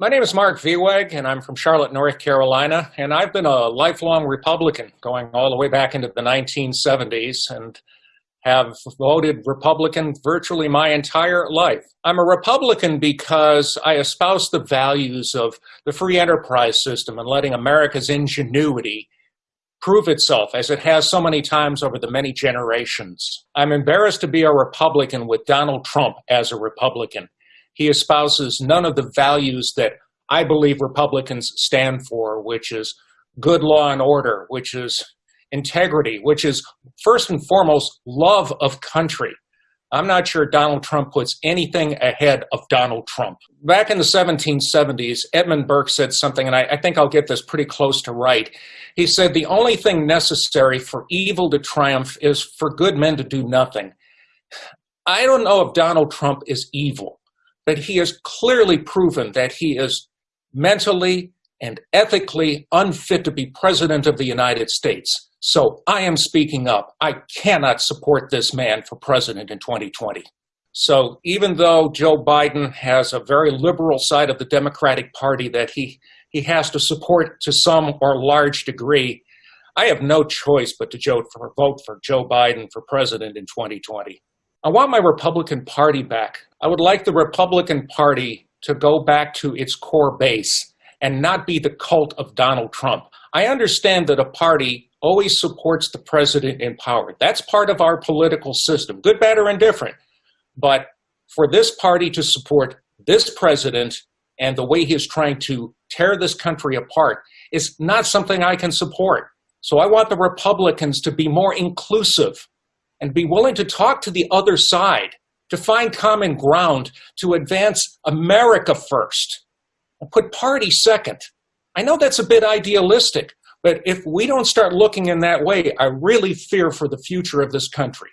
My name is Mark Vieweg, and I'm from Charlotte, North Carolina, and I've been a lifelong Republican going all the way back into the 1970s and have voted Republican virtually my entire life. I'm a Republican because I espouse the values of the free enterprise system and letting America's ingenuity prove itself as it has so many times over the many generations. I'm embarrassed to be a Republican with Donald Trump as a Republican he espouses none of the values that I believe Republicans stand for, which is good law and order, which is integrity, which is first and foremost love of country. I'm not sure Donald Trump puts anything ahead of Donald Trump. Back in the 1770s, Edmund Burke said something, and I, I, think I'll get this pretty close to right. He said, The only thing necessary for evil to triumph is for good men to do nothing. I don't know if Donald Trump is evil but he has clearly proven that he is mentally and ethically unfit to be president of the United States. So I am speaking up. I cannot support this man for president in 2020. So even though Joe Biden has a very liberal side of the Democratic Party that he, he has to support to some or large degree, I have no choice but to vote for Joe Biden for president in 2020. I want my Republican Party back. I would like the Republican Party to go back to its core base and not be the cult of Donald Trump. I understand that a party always supports the president in power. That's part of our political system, good, bad, or indifferent. But for this party to support this president and the way he is trying to tear this country apart is not something I can support. So I want the Republicans to be more inclusive and be willing to talk to the other side, to find common ground, to advance America first, and put party second. I know that's a bit idealistic, but if we don't start looking in that way, I really fear for the future of this country.